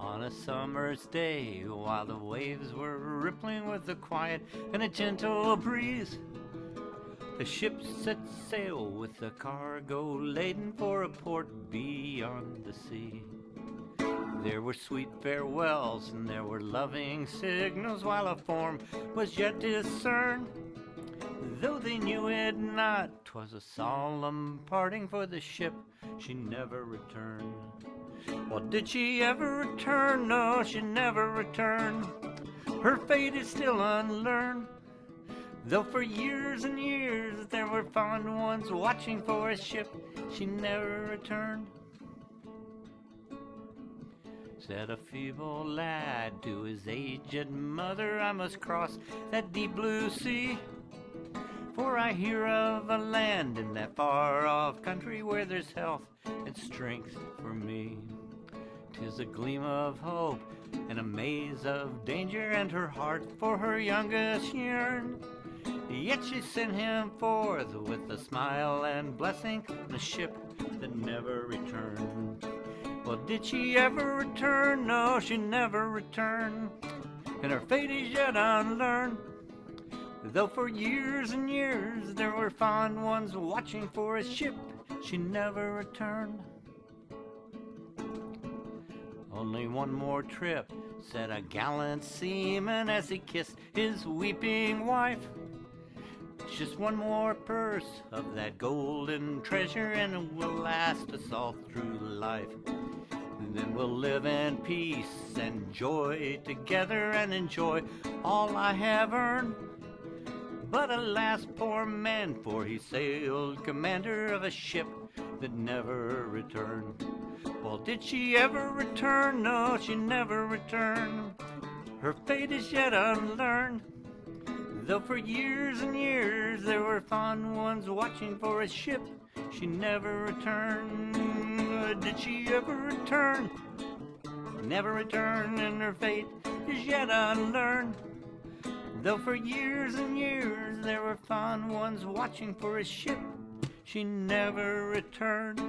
On a summer's day, while the waves were rippling with a quiet and a gentle breeze, the ship set sail with a cargo laden for a port beyond the sea. There were sweet farewells and there were loving signals while a form was yet discerned. Though they knew it not, 'twas a solemn parting for the ship, she never returned. Well, did she ever return? No, she never returned. Her fate is still unlearned. Though for years and years there were fond ones watching for a ship, she never returned. Said a feeble lad to his aged mother, I must cross that deep blue sea. For I hear of a land in that far off country where there's health and strength for me. Tis a gleam of hope and a maze of danger, and her heart for her youngest yearn. Yet she sent him forth with a smile and blessing, a ship that never returned. Well, did she ever return? No, she never returned, and her fate is yet unlearned. Though for years and years there were fond ones watching for a ship, she never returned. Only one more trip, said a gallant seaman as he kissed his weeping wife. Just one more purse of that golden treasure, and it will last us all through life. And then we'll live in peace and joy together and enjoy all I have earned. But alas, poor man, for he sailed commander of a ship that never returned. Well, did she ever return? No, she never returned. Her fate is yet unlearned. Though for years and years there were fond ones watching for a ship, she never returned. Did she ever return? Never returned, and her fate is yet unlearned. Though for years and years there were fond ones watching for a ship, she never returned.